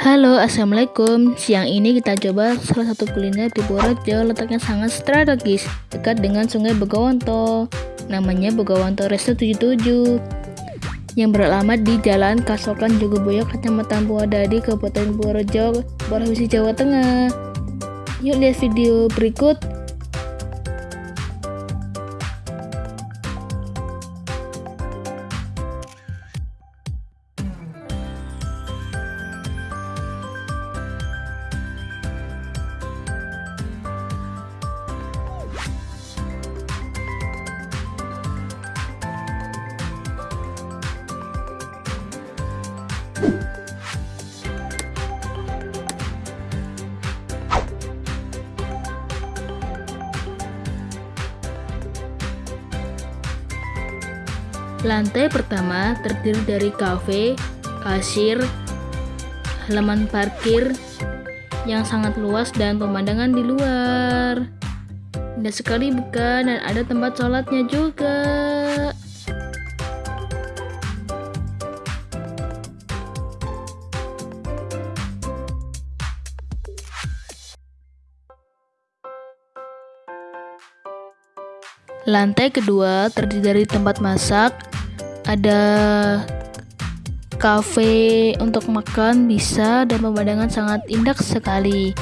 Halo, Assalamualaikum. Siang ini kita coba salah satu kuliner di Purworejo letaknya sangat strategis dekat dengan Sungai Begawanto. Namanya Begawanto Resto 77 yang beralamat di Jalan Kasokan Jogoboyo, Kecamatan Purwodadi, Kabupaten Purworejo, Provinsi Jawa Tengah. Yuk lihat video berikut. Lantai pertama terdiri dari kafe, kasir, halaman parkir yang sangat luas dan pemandangan di luar. Indah sekali bukan dan ada tempat sholatnya juga. Lantai kedua terdiri dari tempat masak, ada kafe untuk makan bisa dan pemandangan sangat indah sekali.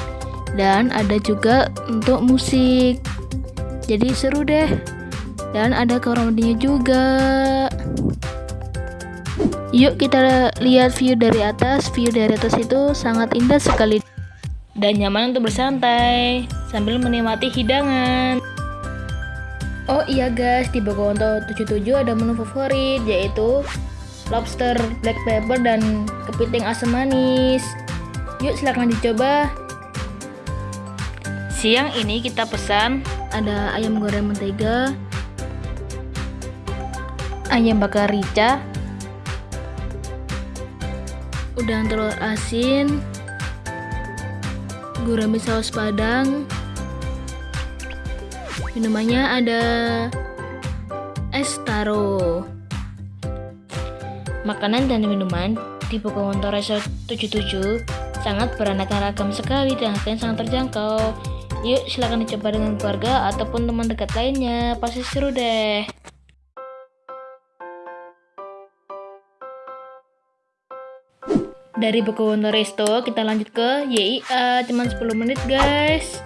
Dan ada juga untuk musik. Jadi seru deh. Dan ada kamar mandinya juga. Yuk kita lihat view dari atas. View dari atas itu sangat indah sekali dan nyaman untuk bersantai sambil menikmati hidangan. Oh iya guys, di Bogowonto 77 ada menu favorit yaitu lobster black pepper dan kepiting asam manis. Yuk silahkan dicoba. Siang ini kita pesan ada ayam goreng mentega, ayam bakar rica, udang telur asin, gurame saus padang, Minumannya ada es taro. Makanan dan minuman di Pocahontas Resort 77 sangat beraneka ragam sekali dan harganya sangat terjangkau. Yuk silahkan dicoba dengan keluarga ataupun teman dekat lainnya, pasti seru deh. Dari Pocahontas Resto kita lanjut ke YIA, cuma 10 menit guys.